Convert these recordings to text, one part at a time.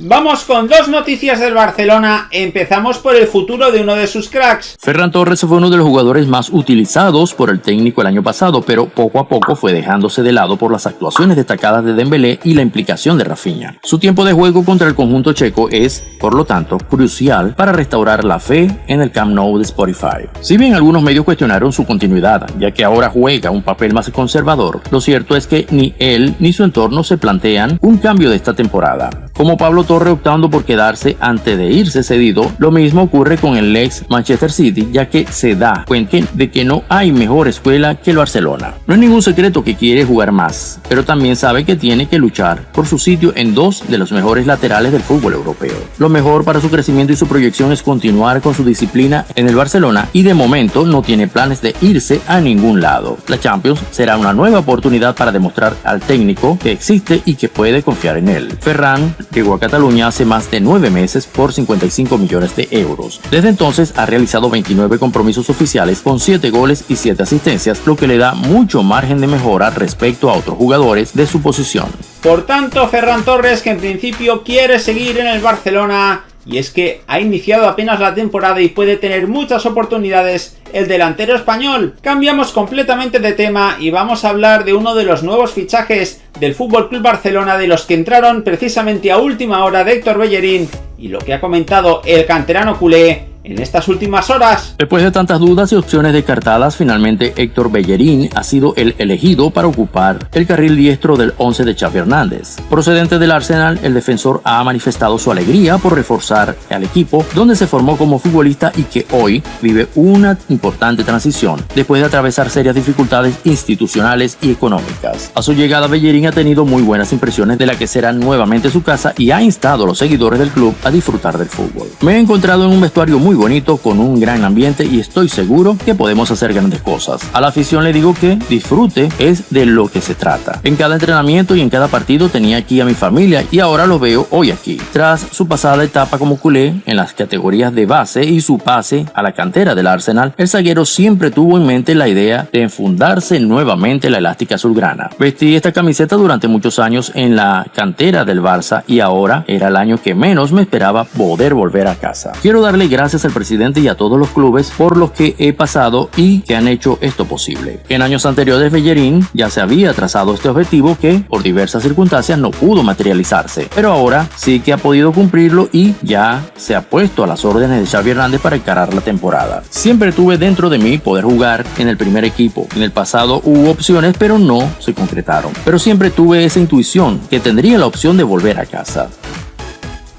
Vamos con dos noticias del Barcelona, empezamos por el futuro de uno de sus cracks. Ferran Torres fue uno de los jugadores más utilizados por el técnico el año pasado, pero poco a poco fue dejándose de lado por las actuaciones destacadas de Dembélé y la implicación de Rafinha. Su tiempo de juego contra el conjunto checo es, por lo tanto, crucial para restaurar la fe en el Camp Nou de Spotify. Si bien algunos medios cuestionaron su continuidad, ya que ahora juega un papel más conservador, lo cierto es que ni él ni su entorno se plantean un cambio de esta temporada. Como Pablo Torre optando por quedarse antes de irse cedido, lo mismo ocurre con el ex Manchester City, ya que se da cuenta de que no hay mejor escuela que el Barcelona. No es ningún secreto que quiere jugar más, pero también sabe que tiene que luchar por su sitio en dos de los mejores laterales del fútbol europeo. Lo mejor para su crecimiento y su proyección es continuar con su disciplina en el Barcelona y de momento no tiene planes de irse a ningún lado. La Champions será una nueva oportunidad para demostrar al técnico que existe y que puede confiar en él. Ferran llegó a Cataluña hace más de nueve meses por 55 millones de euros. Desde entonces ha realizado 29 compromisos oficiales con 7 goles y 7 asistencias, lo que le da mucho margen de mejora respecto a otros jugadores de su posición. Por tanto, Ferran Torres, que en principio quiere seguir en el Barcelona, y es que ha iniciado apenas la temporada y puede tener muchas oportunidades el delantero español. Cambiamos completamente de tema y vamos a hablar de uno de los nuevos fichajes del Fútbol Club Barcelona de los que entraron precisamente a última hora de Héctor Bellerín y lo que ha comentado el canterano culé en estas últimas horas. Después de tantas dudas y opciones descartadas, finalmente Héctor Bellerín ha sido el elegido para ocupar el carril diestro del 11 de Xavi Hernández. Procedente del Arsenal, el defensor ha manifestado su alegría por reforzar al equipo donde se formó como futbolista y que hoy vive una importante transición después de atravesar serias dificultades institucionales y económicas. A su llegada Bellerín ha tenido muy buenas impresiones de la que será nuevamente su casa y ha instado a los seguidores del club a disfrutar del fútbol. Me he encontrado en un vestuario muy bonito, con un gran ambiente y estoy seguro que podemos hacer grandes cosas. A la afición le digo que disfrute es de lo que se trata. En cada entrenamiento y en cada partido tenía aquí a mi familia y ahora lo veo hoy aquí. Tras su pasada etapa como culé en las categorías de base y su pase a la cantera del Arsenal, el zaguero siempre tuvo en mente la idea de enfundarse nuevamente la elástica azulgrana. Vestí esta camiseta durante muchos años en la cantera del Barça y ahora era el año que menos me esperaba poder volver a casa. Quiero darle gracias al presidente y a todos los clubes por los que he pasado y que han hecho esto posible. En años anteriores Bellerín ya se había trazado este objetivo que por diversas circunstancias no pudo materializarse, pero ahora sí que ha podido cumplirlo y ya se ha puesto a las órdenes de Xavi Hernández para encarar la temporada. Siempre tuve dentro de mí poder jugar en el primer equipo. En el pasado hubo opciones pero no se concretaron. Pero siempre tuve esa intuición que tendría la opción de volver a casa.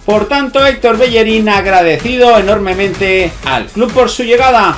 Por tanto, Héctor Bellerín agradecido enormemente al club por su llegada.